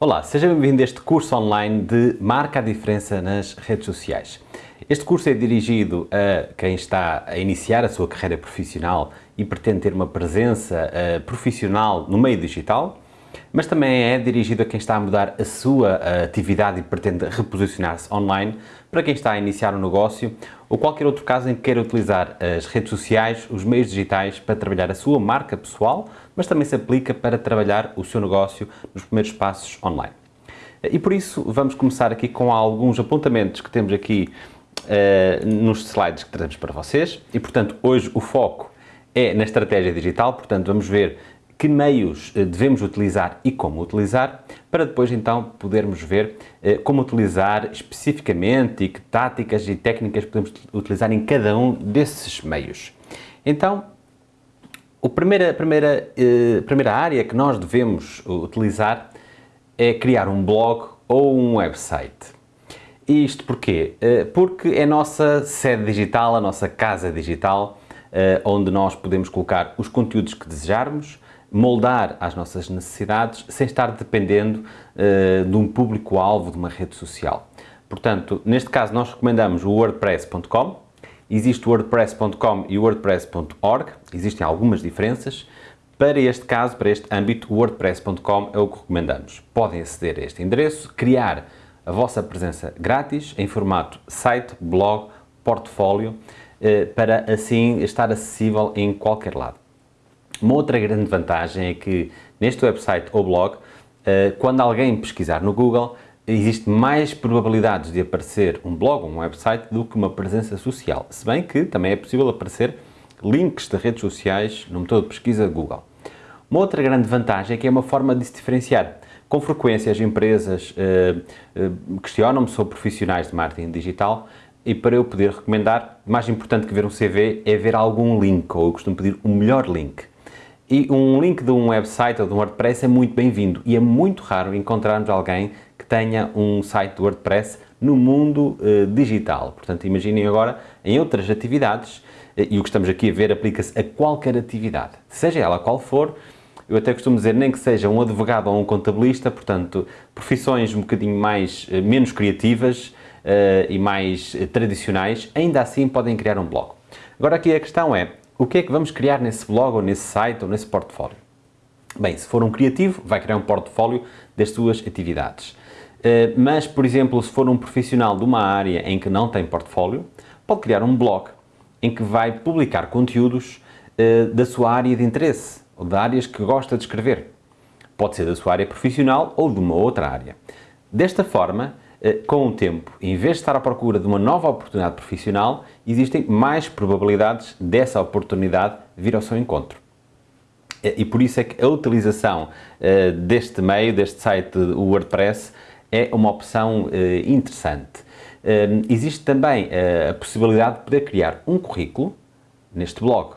Olá, seja bem-vindo a este curso online de Marca a Diferença nas redes sociais. Este curso é dirigido a quem está a iniciar a sua carreira profissional e pretende ter uma presença uh, profissional no meio digital, mas também é dirigido a quem está a mudar a sua uh, atividade e pretende reposicionar-se online, para quem está a iniciar um negócio ou qualquer outro caso em que queira utilizar as redes sociais, os meios digitais para trabalhar a sua marca pessoal, mas também se aplica para trabalhar o seu negócio nos primeiros passos online. E por isso vamos começar aqui com alguns apontamentos que temos aqui uh, nos slides que trazemos para vocês e portanto hoje o foco é na estratégia digital, portanto vamos ver que meios eh, devemos utilizar e como utilizar, para depois então podermos ver eh, como utilizar especificamente e que táticas e técnicas podemos utilizar em cada um desses meios. Então, a primeira, primeira, eh, primeira área que nós devemos utilizar é criar um blog ou um website. Isto porquê? Porque é a nossa sede digital, a nossa casa digital, onde nós podemos colocar os conteúdos que desejarmos, moldar às nossas necessidades sem estar dependendo uh, de um público-alvo de uma rede social. Portanto, neste caso nós recomendamos o wordpress.com, existe o wordpress.com e o wordpress.org, existem algumas diferenças, para este caso, para este âmbito, o wordpress.com é o que recomendamos. Podem aceder a este endereço, criar a vossa presença grátis em formato site, blog, portfólio, eh, para assim estar acessível em qualquer lado. Uma outra grande vantagem é que neste website ou blog, eh, quando alguém pesquisar no Google, existe mais probabilidades de aparecer um blog ou um website do que uma presença social, se bem que também é possível aparecer links de redes sociais no motor de pesquisa Google. Uma outra grande vantagem é que é uma forma de se diferenciar. Com frequência as empresas eh, eh, questionam-me sobre profissionais de marketing digital e para eu poder recomendar, mais importante que ver um CV é ver algum link, ou eu costumo pedir o um melhor link. E um link de um website ou de um WordPress é muito bem-vindo e é muito raro encontrarmos alguém que tenha um site de WordPress no mundo uh, digital. Portanto, imaginem agora em outras atividades, uh, e o que estamos aqui a ver aplica-se a qualquer atividade, seja ela qual for, eu até costumo dizer nem que seja um advogado ou um contabilista, portanto, profissões um bocadinho mais, uh, menos criativas e mais tradicionais, ainda assim podem criar um blog. Agora aqui a questão é, o que é que vamos criar nesse blog, ou nesse site, ou nesse portfólio? Bem, se for um criativo, vai criar um portfólio das suas atividades. Eh, mas, por exemplo, se for um profissional de uma área em que não tem portfólio, pode criar um blog em que vai publicar conteúdos eh, da sua área de interesse, ou de áreas que gosta de escrever. Pode ser da sua área profissional ou de uma outra área. Desta forma, com o tempo, em vez de estar à procura de uma nova oportunidade profissional, existem mais probabilidades dessa oportunidade vir ao seu encontro. Eh, e por isso é que a utilização eh, deste meio, deste site WordPress, é uma opção interessante. Existe também a possibilidade de poder criar um currículo neste blog.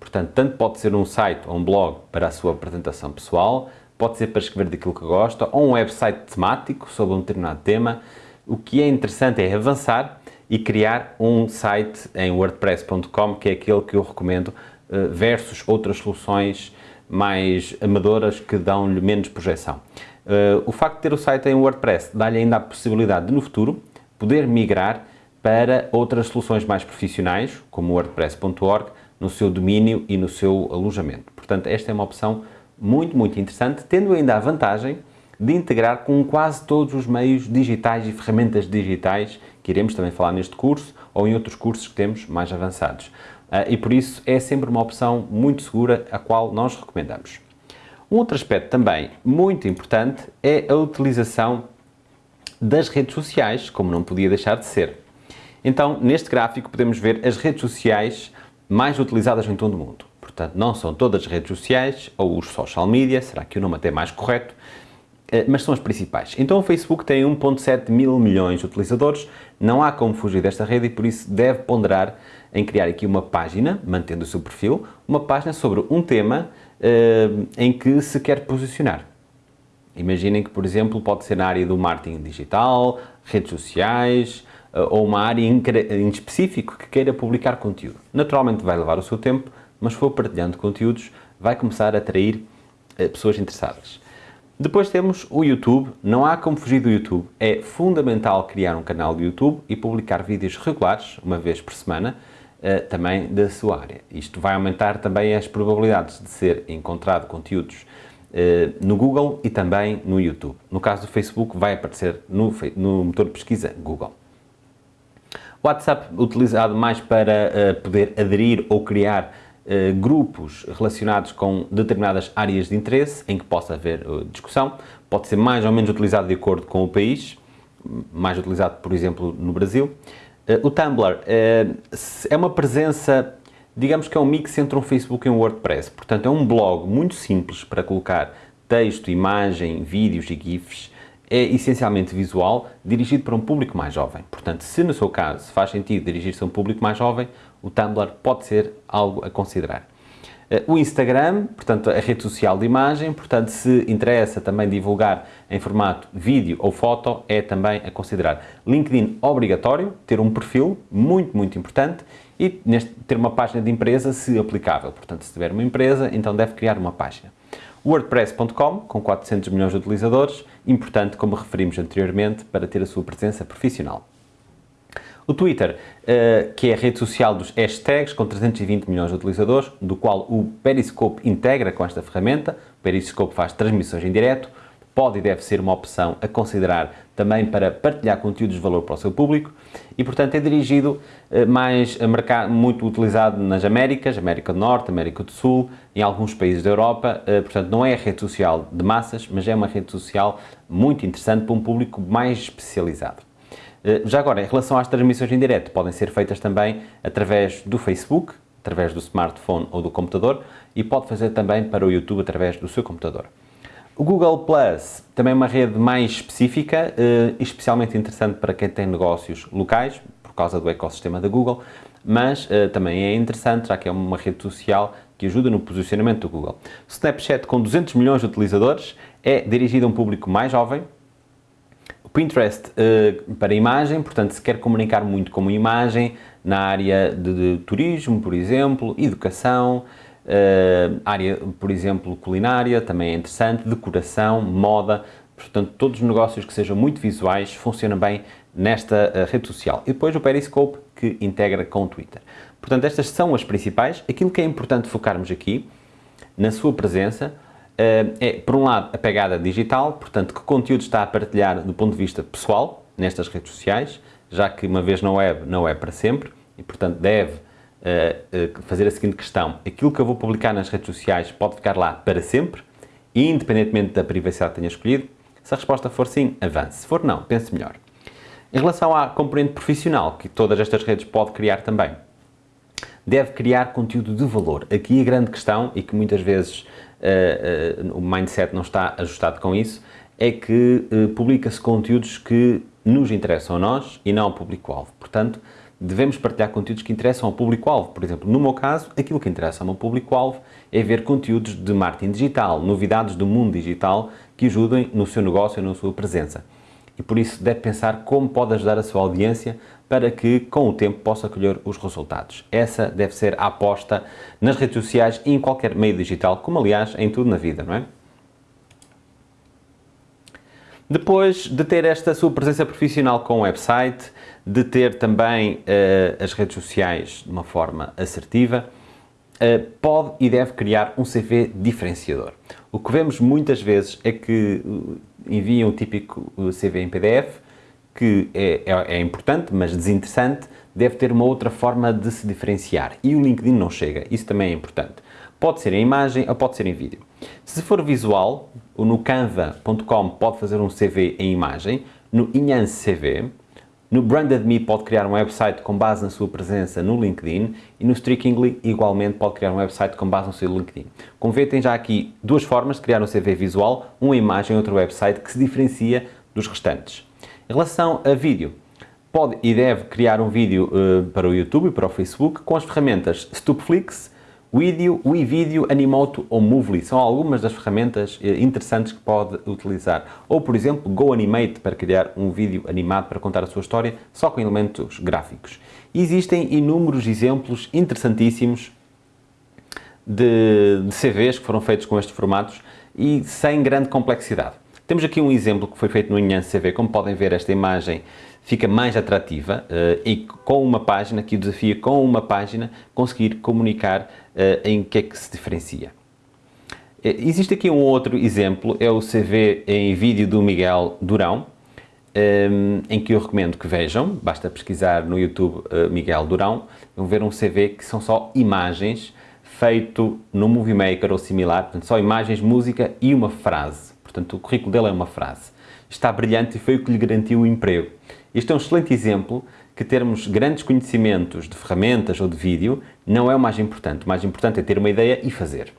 Portanto, tanto pode ser um site ou um blog para a sua apresentação pessoal, pode ser para escrever daquilo que gosta, ou um website temático sobre um determinado tema. O que é interessante é avançar e criar um site em wordpress.com, que é aquele que eu recomendo, eh, versus outras soluções mais amadoras que dão-lhe menos projeção. Eh, o facto de ter o site em WordPress dá-lhe ainda a possibilidade de, no futuro, poder migrar para outras soluções mais profissionais, como wordpress.org, no seu domínio e no seu alojamento. Portanto, esta é uma opção muito, muito interessante, tendo ainda a vantagem de integrar com quase todos os meios digitais e ferramentas digitais que iremos também falar neste curso ou em outros cursos que temos mais avançados. Ah, e por isso é sempre uma opção muito segura, a qual nós recomendamos. Um outro aspecto também muito importante é a utilização das redes sociais, como não podia deixar de ser. Então, neste gráfico podemos ver as redes sociais mais utilizadas em todo o mundo. Portanto, não são todas as redes sociais ou os social media, será que o nome até é mais correto, eh, mas são as principais. Então o Facebook tem 1.7 mil milhões de utilizadores, não há como fugir desta rede e por isso deve ponderar em criar aqui uma página, mantendo o seu perfil, uma página sobre um tema uh, em que se quer posicionar. Imaginem que, por exemplo, pode ser na área do marketing digital, redes sociais, uh, ou uma área em, em específico que queira publicar conteúdo. Naturalmente vai levar o seu tempo, mas for partilhando conteúdos, vai começar a atrair eh, pessoas interessadas. Depois temos o YouTube, não há como fugir do YouTube, é fundamental criar um canal de YouTube e publicar vídeos regulares, uma vez por semana, uh, também da sua área. Isto vai aumentar também as probabilidades de ser encontrado conteúdos uh, no Google e também no YouTube. No caso do Facebook, vai aparecer no, no motor de pesquisa Google. WhatsApp utilizado mais para poder aderir ou criar Uh, grupos relacionados com determinadas áreas de interesse em que possa haver uh, discussão. Pode ser mais ou menos utilizado de acordo com o país, mais utilizado, por exemplo, no Brasil. Uh, o Tumblr é uma presença, digamos que é um mix entre um Facebook e um WordPress. Portanto, é um blog muito simples para colocar texto, imagem, vídeos e GIFs. É essencialmente visual, dirigido para um público mais jovem. Portanto, se no seu caso faz sentido dirigir-se a um público mais jovem, o Tumblr pode ser algo a considerar. Eh, o Instagram, portanto, a rede social de imagem, portanto, se interessa também divulgar em formato vídeo ou foto, é também a considerar. LinkedIn, obrigatório, ter um perfil, muito, muito importante, e neste, ter uma página de empresa, se aplicável. Portanto, se tiver uma empresa, então deve criar uma página. WordPress.com, com 400 milhões de utilizadores, importante, como referimos anteriormente, para ter a sua presença profissional. O Twitter, uh, que é a rede social dos hashtags, com 320 milhões de utilizadores, do qual o Periscope integra com esta ferramenta. O Periscope faz transmissões em direto, pode e deve ser uma opção a considerar também para partilhar conteúdos de valor para o seu público e, portanto, é dirigido uh, mais a mercado, muito utilizado nas Américas, América do Norte, América do Sul, em alguns países da Europa, uh, portanto, não é rede social de massas, mas é uma rede social muito interessante para um público mais especializado. Eh, já agora, em relação às transmissões em direto, podem ser feitas também através do Facebook, através do smartphone ou do computador e pode fazer também para o YouTube através do seu computador. O Google Plus também é uma rede mais específica, eh, especialmente interessante para quem tem negócios locais, por causa do ecossistema da Google, mas eh, também é interessante, já que é uma rede social que ajuda no posicionamento do Google. O Snapchat, com 200 milhões de utilizadores, é dirigido a um público mais jovem, Pinterest uh, para imagem, portanto, se quer comunicar muito como imagem na área de, de turismo, por exemplo, educação, uh, área, por exemplo, culinária, também é interessante, decoração, moda, portanto, todos os negócios que sejam muito visuais funcionam bem nesta uh, rede social. E depois o Periscope, que integra com o Twitter. Portanto, estas são as principais. Aquilo que é importante focarmos aqui, na sua presença, é, por um lado, a pegada digital, portanto, que conteúdo está a partilhar do ponto de vista pessoal nestas redes sociais, já que uma vez na web não é para sempre e, portanto, deve uh, fazer a seguinte questão: aquilo que eu vou publicar nas redes sociais pode ficar lá para sempre, independentemente da privacidade que tenha escolhido? Se a resposta for sim, avance. Se for não, pense melhor. Em relação à componente profissional, que todas estas redes pode criar também, deve criar conteúdo de valor. Aqui a grande questão, e que muitas vezes o mindset não está ajustado com isso, é que uh, publica-se conteúdos que nos interessam a nós e não ao público-alvo. Portanto, devemos partilhar conteúdos que interessam ao público-alvo. Por exemplo, no meu caso, aquilo que interessa ao meu público-alvo é ver conteúdos de marketing digital, novidades do mundo digital que ajudem no seu negócio e na sua presença. E por isso deve pensar como pode ajudar a sua audiência para que, com o tempo, possa colher os resultados. Essa deve ser a aposta nas redes sociais e em qualquer meio digital, como aliás em tudo na vida, não é? Depois de ter esta sua presença profissional com o website, de ter também uh, as redes sociais de uma forma assertiva, uh, pode e deve criar um CV diferenciador. O que vemos muitas vezes é que enviam o típico CV em PDF, que é, é, é, importante, mas desinteressante, deve ter uma outra forma de se diferenciar. E o LinkedIn não chega, isso também é importante. Pode ser em imagem ou pode ser em vídeo. Se for visual, no canva.com pode fazer um CV em imagem, no Enhance CV, no Branded Me pode criar um website com base na sua presença no LinkedIn e no Streakingly igualmente pode criar um website com base no seu LinkedIn. Como vê, tem já aqui duas formas de criar um CV visual, uma imagem e outro website que se diferencia dos restantes. Em relação a vídeo, pode e deve criar um vídeo uh, para o YouTube e para o Facebook com as ferramentas Stupflix, Video, WeVideo, Animoto ou Movely. São algumas das ferramentas uh, interessantes que pode utilizar. Ou, por exemplo, GoAnimate para criar um vídeo animado para contar a sua história só com elementos gráficos. existem inúmeros exemplos interessantíssimos de, de CVs que foram feitos com estes formatos e sem grande complexidade. Temos aqui um exemplo que foi feito no Inhance CV, como podem ver esta imagem fica mais atrativa uh, e com uma página, que o desafio com uma página conseguir comunicar uh, em que é que se diferencia. Uh, existe aqui um outro exemplo, é o CV em vídeo do Miguel Durão, um, em que eu recomendo que vejam, basta pesquisar no YouTube Miguel Durão, vão ver um CV que são só imagens, feito no Movie Maker ou similar, portanto só imagens, música e uma frase. Portanto, o currículo dele é uma frase. Está brilhante e foi o que lhe garantiu o emprego. Este é um excelente exemplo que termos grandes conhecimentos de ferramentas ou de vídeo não é o mais importante. O mais importante é ter uma ideia e fazer.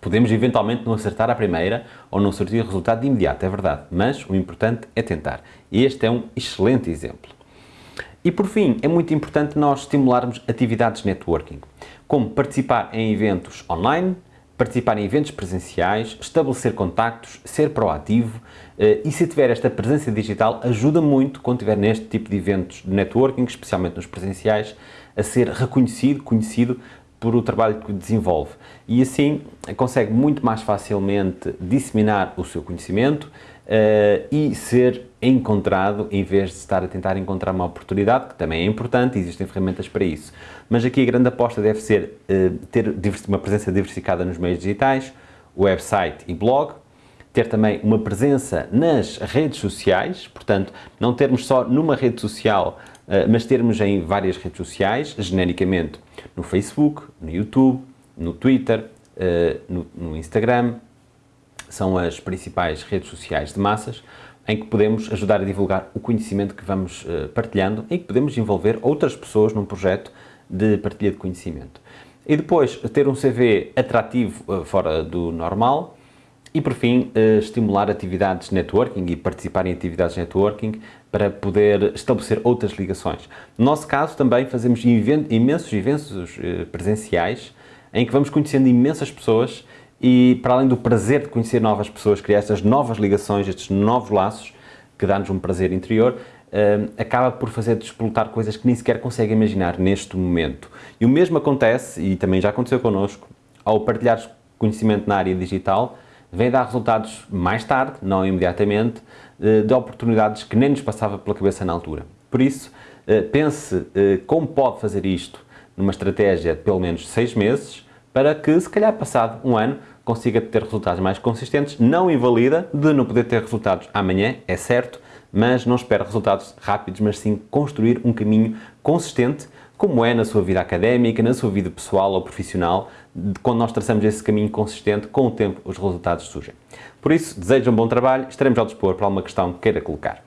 Podemos eventualmente não acertar à primeira ou não surtir resultado de imediato, é verdade, mas o importante é tentar. Este é um excelente exemplo. E por fim, é muito importante nós estimularmos atividades networking, como participar em eventos online, participar em eventos presenciais, estabelecer contactos, ser proativo eh, e se tiver esta presença digital ajuda muito quando estiver neste tipo de eventos de networking, especialmente nos presenciais, a ser reconhecido, conhecido por o trabalho que desenvolve. E assim consegue muito mais facilmente disseminar o seu conhecimento uh, e ser encontrado em vez de estar a tentar encontrar uma oportunidade, que também é importante, existem ferramentas para isso. Mas aqui a grande aposta deve ser uh, ter uma presença diversificada nos meios digitais, website e blog, ter também uma presença nas redes sociais, portanto, não termos só numa rede social, uh, mas termos em várias redes sociais, genericamente no Facebook, no YouTube, no Twitter, no Instagram, são as principais redes sociais de massas em que podemos ajudar a divulgar o conhecimento que vamos uh, partilhando e que podemos envolver outras pessoas num projeto de partilha de conhecimento. E depois, ter um CV atrativo uh, fora do normal e, por fim, uh, estimular atividades networking e participar em atividades networking para poder estabelecer outras ligações. No nosso caso, também fazemos imensos eventos presenciais em que vamos conhecendo imensas pessoas e para além do prazer de conhecer novas pessoas, criar estas novas ligações, estes novos laços, que dá-nos um prazer interior, uh, acaba por fazer despolutar coisas que nem sequer consegue imaginar neste momento. E o mesmo acontece, e também já aconteceu connosco, ao partilhar conhecimento na área digital, vem dar resultados mais tarde, não imediatamente, uh, de oportunidades que nem nos passava pela cabeça na altura. Por isso, uh, pense como pode fazer isto numa estratégia de pelo menos seis meses, para que, se calhar passado um ano, consiga ter resultados mais consistentes. Não invalida de não poder ter resultados amanhã, é certo, mas não espera resultados rápidos, mas sim construir um caminho consistente, como é na sua vida académica, na sua vida pessoal ou profissional, quando nós traçamos esse caminho consistente, com o tempo os resultados surgem. Por isso, desejo um bom trabalho, estaremos ao dispor para alguma questão que queira colocar.